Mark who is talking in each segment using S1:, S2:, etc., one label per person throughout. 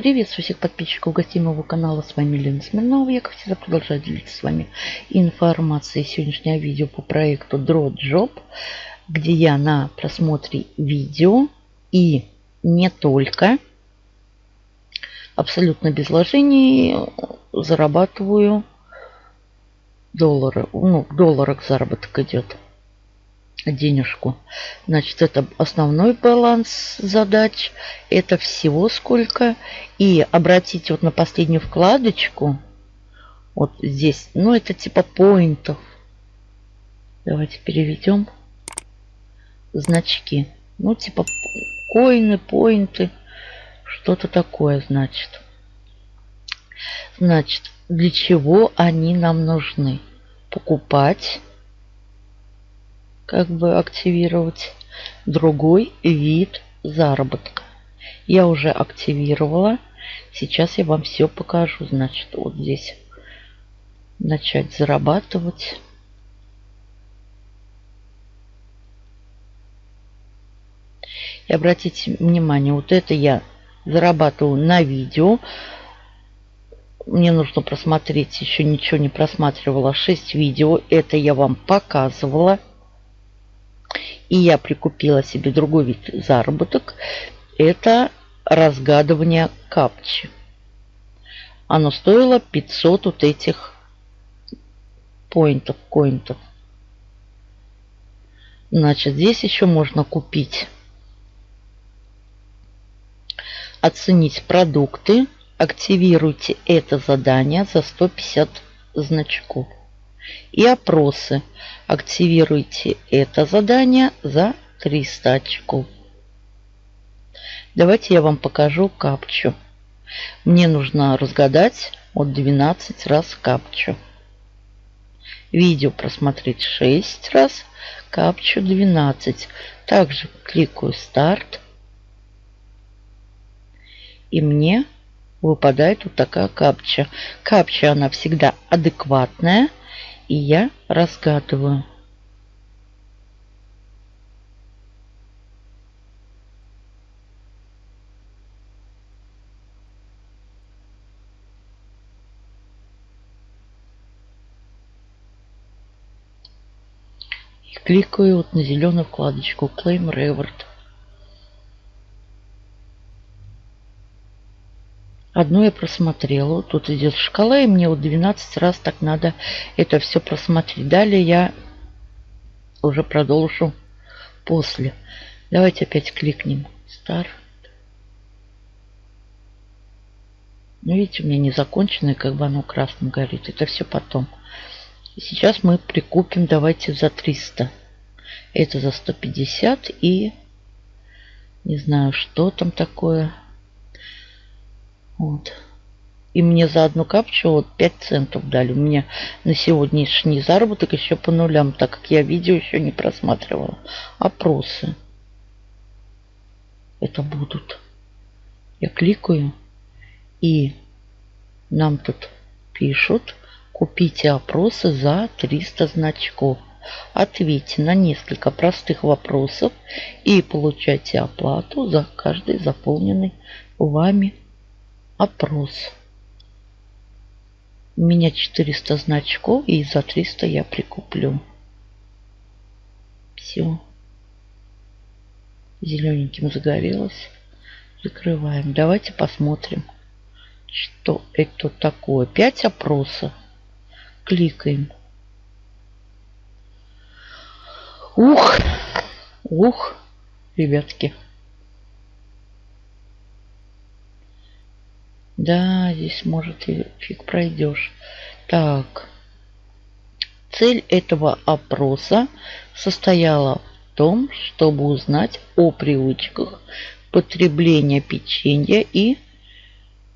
S1: Приветствую всех подписчиков гостей моего канала. С вами Лена Смирнова. Я, как всегда, продолжаю делиться с вами информацией. Сегодняшнее видео по проекту DrawJob, где я на просмотре видео и не только, абсолютно без вложений зарабатываю доллары. Ну, в долларах заработок идет денежку. Значит, это основной баланс задач. Это всего сколько. И обратите вот на последнюю вкладочку. Вот здесь. Ну, это типа поинтов. Давайте переведем. Значки. Ну, типа коины, поинты. Что-то такое, значит. Значит, для чего они нам нужны? Покупать как бы активировать другой вид заработка. Я уже активировала. Сейчас я вам все покажу. Значит, вот здесь начать зарабатывать. И обратите внимание, вот это я зарабатываю на видео. Мне нужно просмотреть, еще ничего не просматривала, 6 видео. Это я вам показывала. И я прикупила себе другой вид заработок. Это разгадывание капчи. Оно стоило 500 вот этих поинтов, коинтов. Значит, здесь еще можно купить, оценить продукты. Активируйте это задание за 150 значков. И опросы. Активируйте это задание за 300 очков. Давайте я вам покажу капчу. Мне нужно разгадать от 12 раз капчу. Видео просмотреть 6 раз, капчу 12. Также кликаю старт. И мне выпадает вот такая капча. Капча она всегда адекватная и я разгадываю. Кликаю вот на зеленую вкладочку Claim Reward. Одну я просмотрела. Тут идет шкала, и мне вот 12 раз так надо это все просмотреть. Далее я уже продолжу после. Давайте опять кликнем. Старт. Ну, видите, у меня не законченное, как бы оно красным горит. Это все потом. Сейчас мы прикупим, давайте за 300. Это за 150 и не знаю, что там такое. Вот. И мне за одну капчу вот 5 центов дали. У меня на сегодняшний заработок еще по нулям, так как я видео еще не просматривала. Опросы. Это будут. Я кликаю. И нам тут пишут. Купите опросы за 300 значков. Ответьте на несколько простых вопросов и получайте оплату за каждый заполненный вами Опрос. У меня 400 значков, и за 300 я прикуплю. Все. Зелененьким загорелось. Закрываем. Давайте посмотрим, что это такое. 5 опросов. Кликаем. Ух! Ух, ребятки. Да, здесь может и фиг пройдешь. Так. Цель этого опроса состояла в том, чтобы узнать о привычках потребления печенья и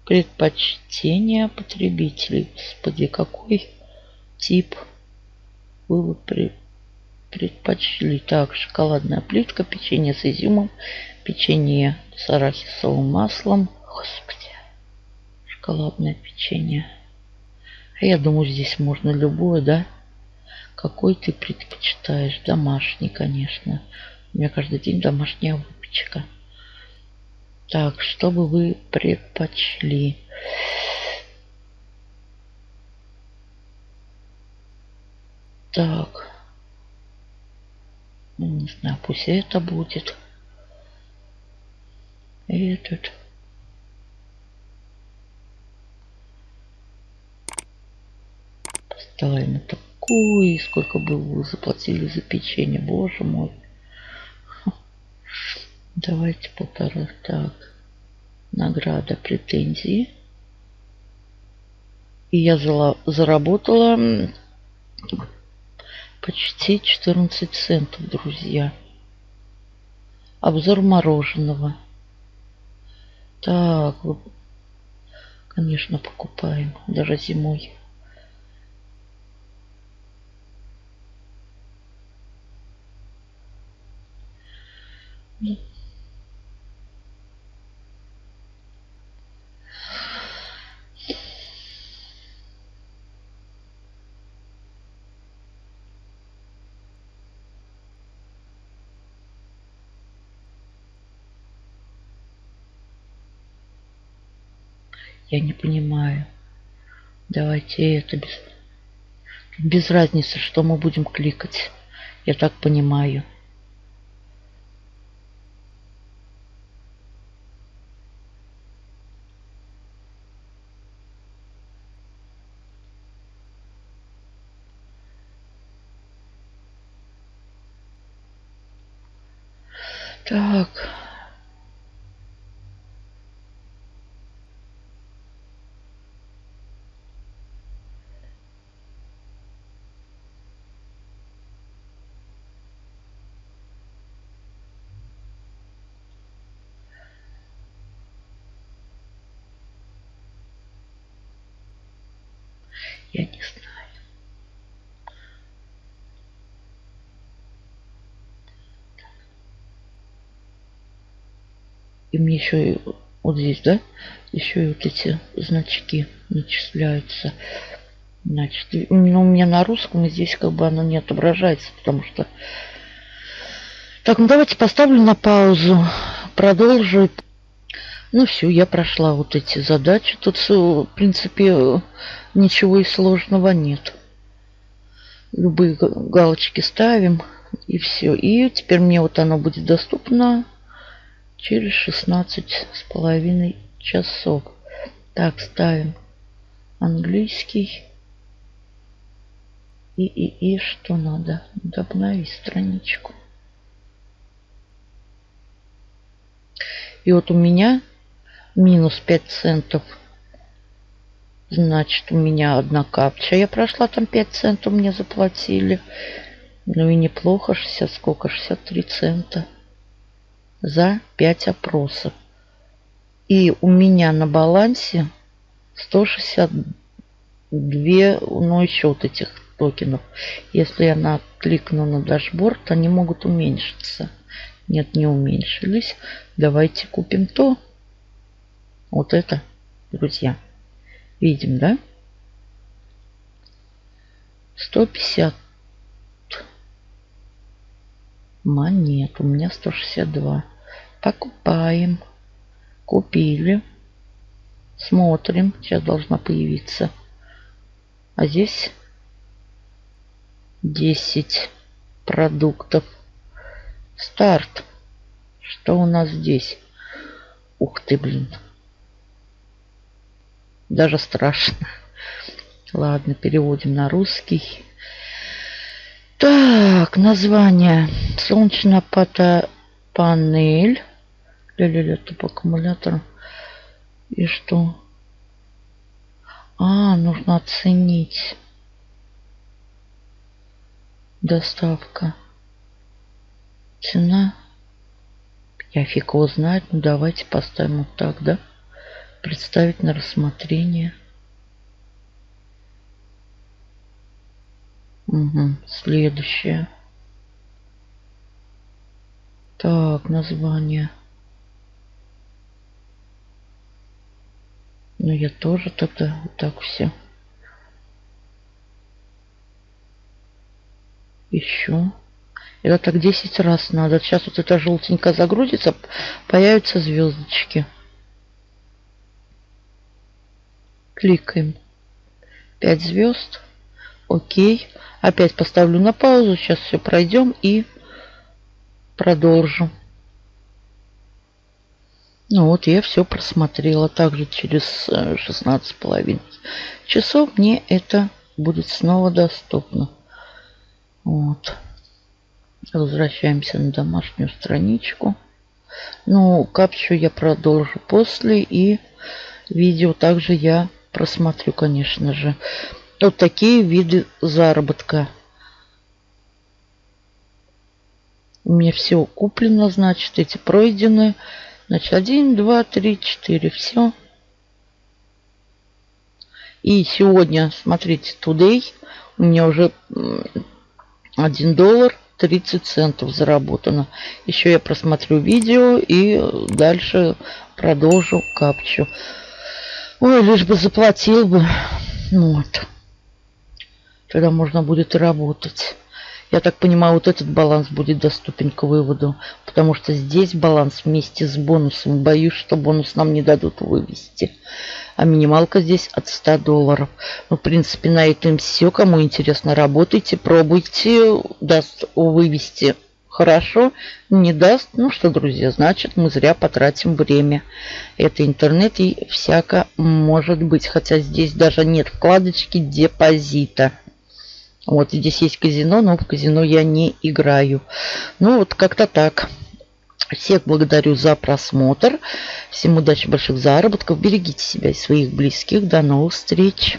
S1: предпочтения потребителей. Господи, какой тип вы бы предпочли? Так, шоколадная плитка, печенье с изюмом, печенье с арахисовым маслом. Господи шоколадное печенье. А я думаю, здесь можно любое, да? Какой ты предпочитаешь? Домашний, конечно. У меня каждый день домашняя выпечка. Так, что бы вы предпочли? Так. Ну, не знаю, пусть это будет. Этот. Поставим такой. Сколько бы вы заплатили за печенье, боже мой. Давайте полтора. Так. Награда, претензии. И я заработала почти 14 центов, друзья. Обзор мороженого. Так, конечно, покупаем. Даже зимой. Я не понимаю. Давайте это без... Без разницы, что мы будем кликать. Я так понимаю. Так. Я не знаю. И мне еще и вот здесь, да, еще и вот эти значки начисляются. Значит, ну, у меня на русском здесь как бы оно не отображается, потому что... Так, ну давайте поставлю на паузу. Продолжу. Ну все, я прошла вот эти задачи. Тут, в принципе, ничего и сложного нет. Любые галочки ставим и все. И теперь мне вот оно будет доступно через 16 с половиной часов. Так, ставим английский. И, и, и что надо? Надо обновить страничку. И вот у меня минус 5 центов. Значит, у меня одна капча. Я прошла там 5 центов мне заплатили. Ну и неплохо. 60, сколько? 63 цента за 5 опросов. И у меня на балансе 162, ну еще вот этих токенов. Если я на, на дашборд, они могут уменьшиться. Нет, не уменьшились. Давайте купим то. Вот это, друзья. Видим, да? 150 монет. У меня 162. Покупаем. Купили. Смотрим. Сейчас должна появиться. А здесь 10 продуктов. Старт. Что у нас здесь? Ух ты, блин. Даже страшно. Ладно, переводим на русский. Так, название. Солнечная панель. Ля-ля-ля, топ аккумулятор. И что? А, нужно оценить. Доставка. Цена. Я фиг его знает. Ну, давайте поставим вот так, да? Представить на рассмотрение. Угу, следующее. Так, название. Ну, я тоже тогда вот так все. Еще. Это так 10 раз надо. Сейчас вот эта желтенькая загрузится, появятся звездочки. Кликаем. 5 звезд. Окей. Опять поставлю на паузу. Сейчас все пройдем и продолжим. Ну вот я все просмотрела. Также через 16,5 э, часов мне это будет снова доступно. Вот. Возвращаемся на домашнюю страничку. Ну, капчу я продолжу после. И видео также я просмотрю, конечно же. Вот такие виды заработка. У меня все куплено, значит, эти пройдены. Значит, 1, 2, 3, 4. Все. И сегодня, смотрите, today у меня уже 1 доллар 30 центов заработано. Еще я просмотрю видео и дальше продолжу капчу. Ой, лишь бы заплатил бы. Вот. Тогда можно будет работать. Я так понимаю, вот этот баланс будет доступен к выводу, потому что здесь баланс вместе с бонусом. Боюсь, что бонус нам не дадут вывести. А минималка здесь от 100 долларов. Ну, в принципе, на этом все. Кому интересно, работайте, пробуйте. Даст вывести хорошо, не даст. Ну что, друзья, значит, мы зря потратим время. Это интернет и всяко может быть. Хотя здесь даже нет вкладочки депозита. Вот здесь есть казино, но в казино я не играю. Ну вот как-то так. Всех благодарю за просмотр. Всем удачи, больших заработков. Берегите себя и своих близких. До новых встреч.